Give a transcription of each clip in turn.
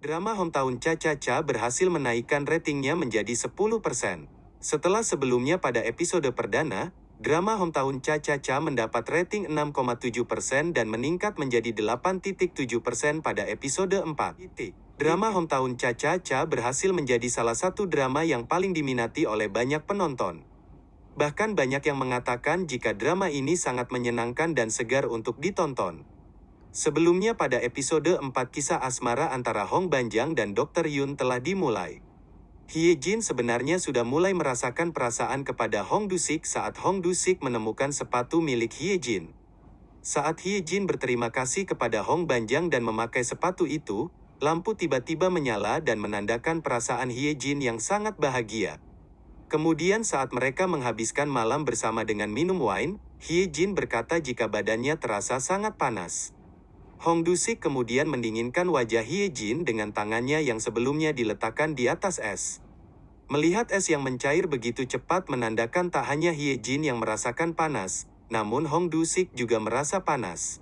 Drama Hometown Cha-Cha-Cha berhasil menaikkan ratingnya menjadi 10%. Setelah sebelumnya pada episode perdana, drama Hometown Cha-Cha-Cha mendapat rating 6,7% dan meningkat menjadi 8.7% pada episode 4. Drama Hometown Cha-Cha-Cha berhasil menjadi salah satu drama yang paling diminati oleh banyak penonton. Bahkan banyak yang mengatakan jika drama ini sangat menyenangkan dan segar untuk ditonton. Sebelumnya pada episode 4 kisah asmara antara Hong Banjang dan Dr. Yun telah dimulai. Hye Jin sebenarnya sudah mulai merasakan perasaan kepada Hong Dusik saat Hong Dusik menemukan sepatu milik Hye Jin. Saat Hye Jin berterima kasih kepada Hong Banjang dan memakai sepatu itu, lampu tiba-tiba menyala dan menandakan perasaan Hye Jin yang sangat bahagia. Kemudian saat mereka menghabiskan malam bersama dengan minum wine, Hye Jin berkata jika badannya terasa sangat panas. Hong Dusik kemudian mendinginkan wajah Hye Jin dengan tangannya yang sebelumnya diletakkan di atas es. Melihat es yang mencair begitu cepat menandakan tak hanya Hye Jin yang merasakan panas, namun Hong Dusik juga merasa panas.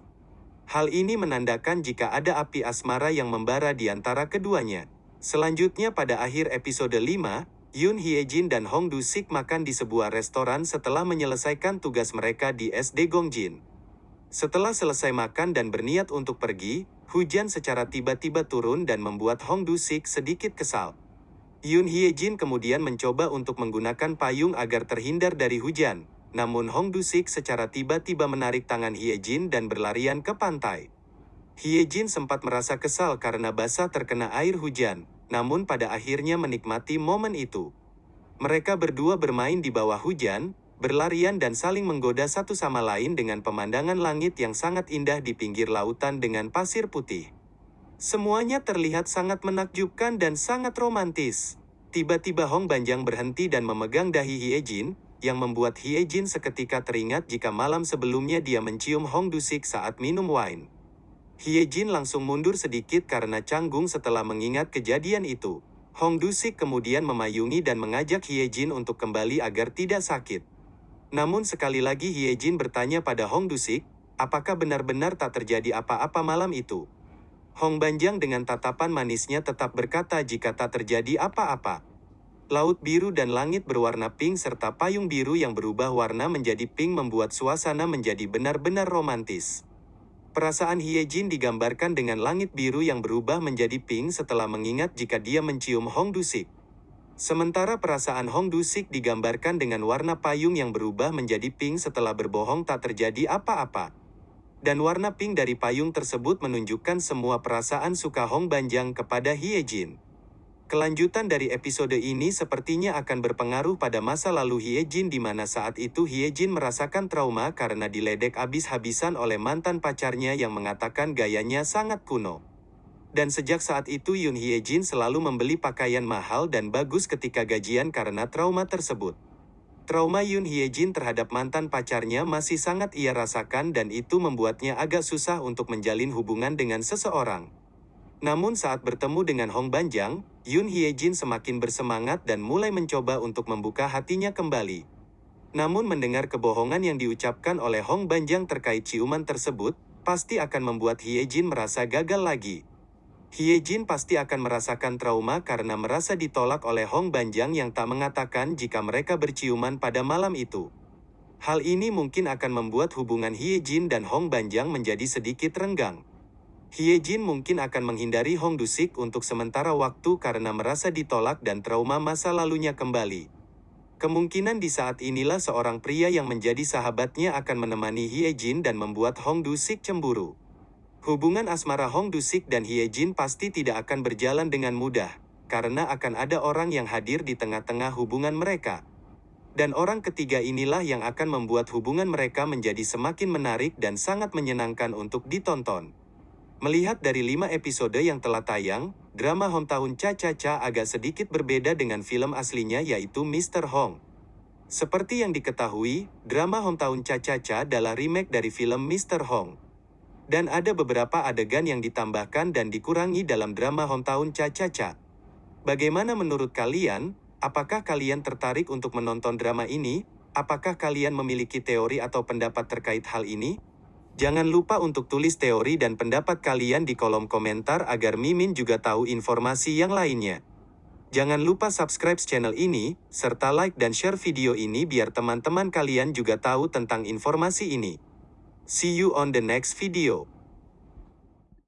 Hal ini menandakan jika ada api asmara yang membara di antara keduanya. Selanjutnya pada akhir episode 5, Yoon Hye Jin dan Hong Dusik makan di sebuah restoran setelah menyelesaikan tugas mereka di SD Gongjin. Setelah selesai makan dan berniat untuk pergi, hujan secara tiba-tiba turun dan membuat Hong Du-sik sedikit kesal. Yoon Hye-jin kemudian mencoba untuk menggunakan payung agar terhindar dari hujan, namun Hong Du-sik secara tiba-tiba menarik tangan Hye-jin dan berlarian ke pantai. Hye-jin sempat merasa kesal karena basah terkena air hujan, namun pada akhirnya menikmati momen itu. Mereka berdua bermain di bawah hujan, berlarian dan saling menggoda satu sama lain dengan pemandangan langit yang sangat indah di pinggir lautan dengan pasir putih. Semuanya terlihat sangat menakjubkan dan sangat romantis. Tiba-tiba Hong Banjang berhenti dan memegang dahi Hye Jin, yang membuat Hye Jin seketika teringat jika malam sebelumnya dia mencium Hong Dusik saat minum wine. Hye Jin langsung mundur sedikit karena canggung setelah mengingat kejadian itu. Hong Dusik kemudian memayungi dan mengajak Hye Jin untuk kembali agar tidak sakit. Namun sekali lagi Hye Jin bertanya pada Hong Dusik, apakah benar-benar tak terjadi apa-apa malam itu? Hong Banjang dengan tatapan manisnya tetap berkata jika tak terjadi apa-apa. Laut biru dan langit berwarna pink serta payung biru yang berubah warna menjadi pink membuat suasana menjadi benar-benar romantis. Perasaan Hye Jin digambarkan dengan langit biru yang berubah menjadi pink setelah mengingat jika dia mencium Hong Dusik. Sementara perasaan Hong Dusik digambarkan dengan warna payung yang berubah menjadi pink setelah berbohong tak terjadi apa-apa. Dan warna pink dari payung tersebut menunjukkan semua perasaan suka Hong Banjang kepada Hye Jin. Kelanjutan dari episode ini sepertinya akan berpengaruh pada masa lalu Hye Jin di mana saat itu Hye Jin merasakan trauma karena diledek habis-habisan oleh mantan pacarnya yang mengatakan gayanya sangat kuno. Dan sejak saat itu Yoon Hye Jin selalu membeli pakaian mahal dan bagus ketika gajian karena trauma tersebut. Trauma Yoon Hye Jin terhadap mantan pacarnya masih sangat ia rasakan dan itu membuatnya agak susah untuk menjalin hubungan dengan seseorang. Namun saat bertemu dengan Hong Banjang, Yoon Hye Jin semakin bersemangat dan mulai mencoba untuk membuka hatinya kembali. Namun mendengar kebohongan yang diucapkan oleh Hong Banjang terkait ciuman tersebut, pasti akan membuat Hye Jin merasa gagal lagi. Hye Jin pasti akan merasakan trauma karena merasa ditolak oleh Hong Banjang yang tak mengatakan jika mereka berciuman pada malam itu. Hal ini mungkin akan membuat hubungan Hye Jin dan Hong Banjang menjadi sedikit renggang. Hye Jin mungkin akan menghindari Hong Dusik untuk sementara waktu karena merasa ditolak dan trauma masa lalunya kembali. Kemungkinan di saat inilah seorang pria yang menjadi sahabatnya akan menemani Hye Jin dan membuat Hong Dusik cemburu. Hubungan asmara Hong Dusik dan Hye Jin pasti tidak akan berjalan dengan mudah, karena akan ada orang yang hadir di tengah-tengah hubungan mereka. Dan orang ketiga inilah yang akan membuat hubungan mereka menjadi semakin menarik dan sangat menyenangkan untuk ditonton. Melihat dari lima episode yang telah tayang, drama Hometown Cha-Cha-Cha agak sedikit berbeda dengan film aslinya yaitu Mr. Hong. Seperti yang diketahui, drama Hometown Cha-Cha-Cha adalah remake dari film Mr. Hong. Dan ada beberapa adegan yang ditambahkan dan dikurangi dalam drama Hometown Cha-Cha-Cha. Bagaimana menurut kalian? Apakah kalian tertarik untuk menonton drama ini? Apakah kalian memiliki teori atau pendapat terkait hal ini? Jangan lupa untuk tulis teori dan pendapat kalian di kolom komentar agar Mimin juga tahu informasi yang lainnya. Jangan lupa subscribe channel ini, serta like dan share video ini biar teman-teman kalian juga tahu tentang informasi ini. See you on the next video.